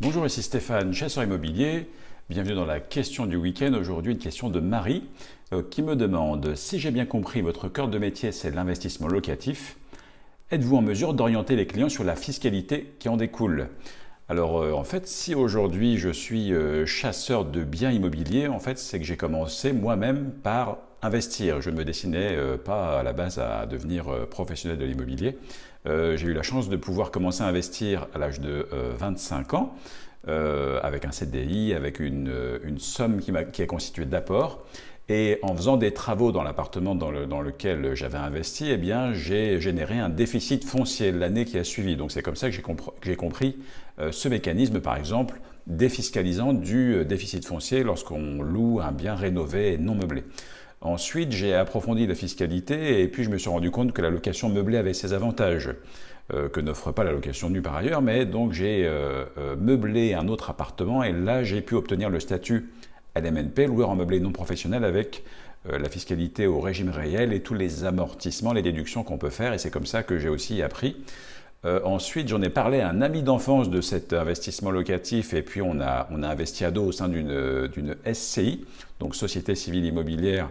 Bonjour, ici Stéphane, chasseur immobilier. Bienvenue dans la question du week-end. Aujourd'hui, une question de Marie euh, qui me demande Si j'ai bien compris, votre cœur de métier, c'est l'investissement locatif. Êtes-vous en mesure d'orienter les clients sur la fiscalité qui en découle? Alors euh, en fait, si aujourd'hui je suis euh, chasseur de biens immobiliers, en fait c'est que j'ai commencé moi-même par investir. Je ne me destinais pas à la base à devenir professionnel de l'immobilier. j'ai eu la chance de pouvoir commencer à investir à l'âge de 25 ans. Euh, avec un CDI, avec une, somme qui, est constituée d'apports. Et en faisant des travaux dans l'appartement dans, le, dans, lequel j'avais investi, eh bien, j'ai généré un déficit foncier l'année qui a suivi. Donc c'est comme ça que j'ai compris euh, ce mécanisme, par exemple, défiscalisant du euh, déficit foncier lorsqu'on loue un bien rénové et non meublé. Ensuite, j'ai approfondi la fiscalité et puis je me suis rendu compte que la location meublée avait ses avantages. Euh, que n'offre pas la location nue par ailleurs, mais donc j'ai euh, euh, meublé un autre appartement et là j'ai pu obtenir le statut LMNP, loueur en meublé non professionnel avec la fiscalité au régime réel et tous les amortissements, les déductions qu'on peut faire et c'est comme ça que j'ai aussi appris. Ensuite, j'en ai parlé à un ami d'enfance de cet investissement locatif et puis on a, investi à dos au sein d'une SCI, donc Société Civile Immobilière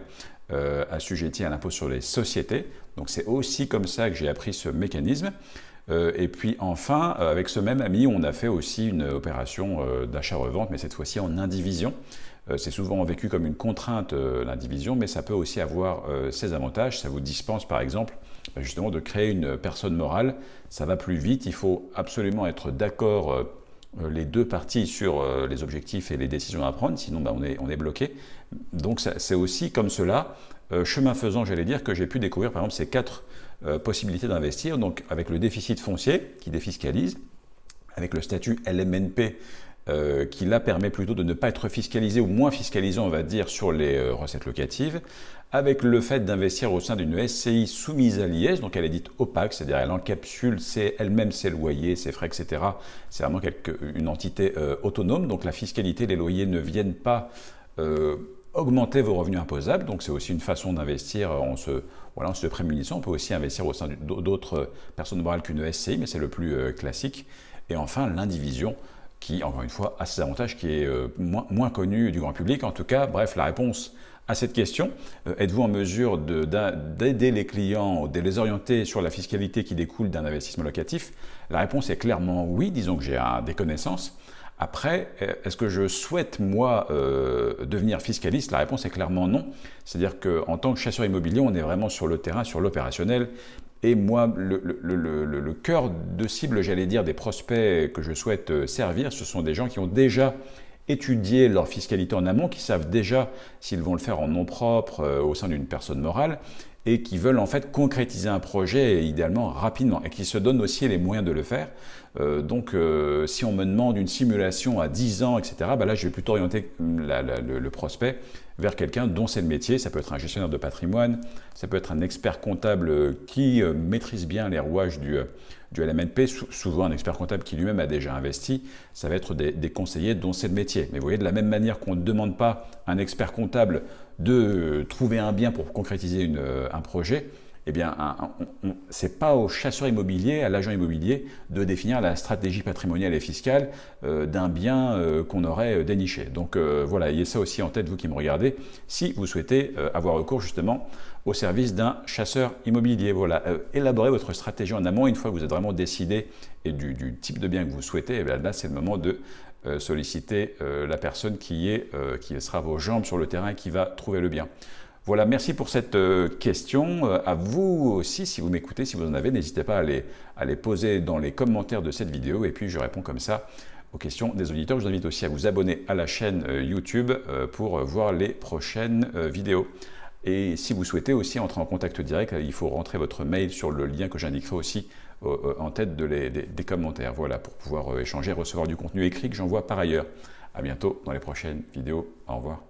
assujettie à l'impôt sur les sociétés. Donc c'est aussi comme ça que j'ai appris ce mécanisme. Euh, et puis enfin, euh, avec ce même ami, on a fait aussi une opération euh, d'achat-revente, mais cette fois-ci en indivision. C'est souvent vécu comme une contrainte, l'indivision, mais ça peut aussi avoir ses avantages. Ça vous dispense par exemple bah, justement de créer une personne morale. Ça va plus vite, il faut absolument être d'accord les deux parties sur les objectifs et les décisions à prendre, sinon bah, on, est, on est bloqué. Donc c'est aussi comme cela, chemin faisant, j'allais dire, que j'ai pu découvrir par exemple ces quatre euh, possibilité d'investir, donc avec le déficit foncier qui défiscalise, avec le statut LMNP euh, qui là permet plutôt de ne pas être fiscalisé ou moins fiscalisé, on va dire, sur les euh, recettes locatives, avec le fait d'investir au sein d'une SCI soumise à l'IS, donc elle est dite opaque, c'est-à-dire elle encapsule elle-même ses loyers, ses frais, etc. C'est vraiment une entité autonome, donc la fiscalité, les loyers ne viennent pas augmenter vos revenus imposables, donc c'est aussi une façon d'investir en se, voilà, en se prémunissant. On peut aussi investir au sein d'autres personnes morales qu'une SCI, mais c'est le plus euh, classique. Et enfin, l'indivision, qui, encore une fois, a ses avantages, qui est euh, moins, moins connu du grand public. En tout cas, bref, la réponse à cette question, euh, êtes-vous en mesure d'aider les clients, de les orienter sur la fiscalité qui découle d'un investissement locatif? La réponse est clairement oui, disons que j'ai des connaissances. Après, est-ce que je souhaite, moi, euh, devenir fiscaliste? La réponse est clairement non. C'est-à-dire qu'en tant que chasseur immobilier, on est vraiment sur le terrain, sur l'opérationnel. Et moi, le, cœur de cible, j'allais dire, des prospects que je souhaite euh, servir, ce sont des gens qui ont déjà étudié leur fiscalité en amont, qui savent déjà s'ils vont le faire en nom propre euh, au sein d'une personne morale et qui veulent en fait concrétiser un projet idéalement rapidement et qui se donnent aussi les moyens de le faire. Euh, donc euh, si on me demande une simulation à 10 ans, etc., bah là je vais plutôt orienter le, prospect vers quelqu'un dont c'est le métier. Ça peut être un gestionnaire de patrimoine, ça peut être un expert comptable qui euh, maîtrise bien les rouages du, LMNP, souvent un expert comptable qui lui-même a déjà investi. Ça va être des, conseillers dont c'est le métier. Mais vous voyez, de la même manière qu'on ne demande pas à un expert comptable de trouver un bien pour concrétiser un projet, eh bien, ce n'est pas au chasseur immobilier, à l'agent immobilier, de définir la stratégie patrimoniale et fiscale euh, d'un bien euh, qu'on aurait déniché. Donc voilà, ayez ça aussi en tête, vous qui me regardez, si vous souhaitez avoir recours justement au service d'un chasseur immobilier. Voilà, élaborez votre stratégie en amont une fois que vous êtes vraiment décidé et du, type de bien que vous souhaitez, eh là c'est le moment de euh, solliciter euh, la personne qui, est, euh, qui sera vos jambes sur le terrain et qui va trouver le bien. Voilà, merci pour cette question. À vous aussi, si vous m'écoutez, si vous en avez, n'hésitez pas à les, poser dans les commentaires de cette vidéo et puis je réponds comme ça aux questions des auditeurs. Je vous invite aussi à vous abonner à la chaîne YouTube pour voir les prochaines vidéos. Et si vous souhaitez aussi entrer en contact direct, il faut rentrer votre mail sur le lien que j'indiquerai aussi euh, en tête des, commentaires. Voilà, pour pouvoir euh, échanger, recevoir du contenu écrit que j'envoie par ailleurs. À bientôt dans les prochaines vidéos. Au revoir.